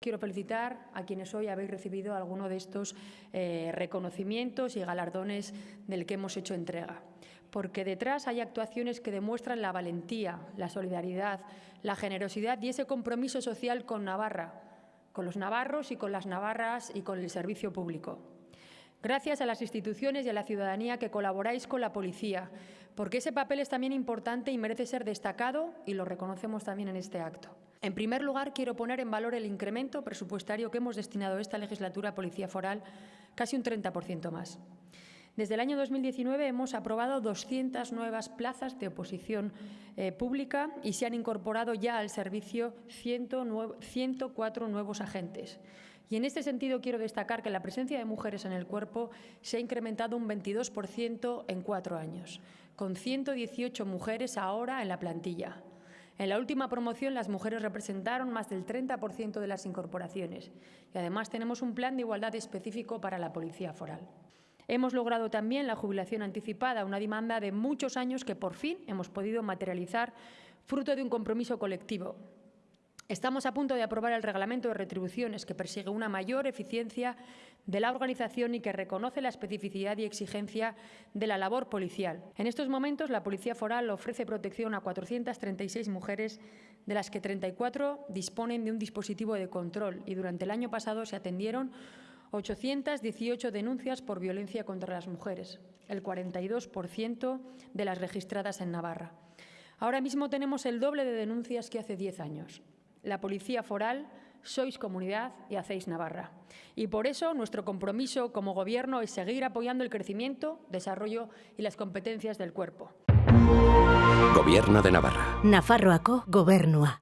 Quiero felicitar a quienes hoy habéis recibido alguno de estos eh, reconocimientos y galardones del que hemos hecho entrega, porque detrás hay actuaciones que demuestran la valentía, la solidaridad, la generosidad y ese compromiso social con Navarra, con los navarros y con las navarras y con el servicio público. Gracias a las instituciones y a la ciudadanía que colaboráis con la policía, porque ese papel es también importante y merece ser destacado y lo reconocemos también en este acto. En primer lugar, quiero poner en valor el incremento presupuestario que hemos destinado esta legislatura a Policía Foral, casi un 30% más. Desde el año 2019 hemos aprobado 200 nuevas plazas de oposición eh, pública y se han incorporado ya al servicio 104 nuevos agentes. Y en este sentido quiero destacar que la presencia de mujeres en el cuerpo se ha incrementado un 22% en cuatro años, con 118 mujeres ahora en la plantilla. En la última promoción las mujeres representaron más del 30% de las incorporaciones y además tenemos un plan de igualdad específico para la Policía Foral. Hemos logrado también la jubilación anticipada, una demanda de muchos años que por fin hemos podido materializar fruto de un compromiso colectivo. Estamos a punto de aprobar el reglamento de retribuciones que persigue una mayor eficiencia de la organización y que reconoce la especificidad y exigencia de la labor policial. En estos momentos, la Policía Foral ofrece protección a 436 mujeres, de las que 34 disponen de un dispositivo de control y durante el año pasado se atendieron 818 denuncias por violencia contra las mujeres, el 42% de las registradas en Navarra. Ahora mismo tenemos el doble de denuncias que hace 10 años la Policía Foral, sois comunidad y hacéis Navarra. Y por eso nuestro compromiso como Gobierno es seguir apoyando el crecimiento, desarrollo y las competencias del cuerpo. Gobierno de Navarra. Nafarroako gobernua.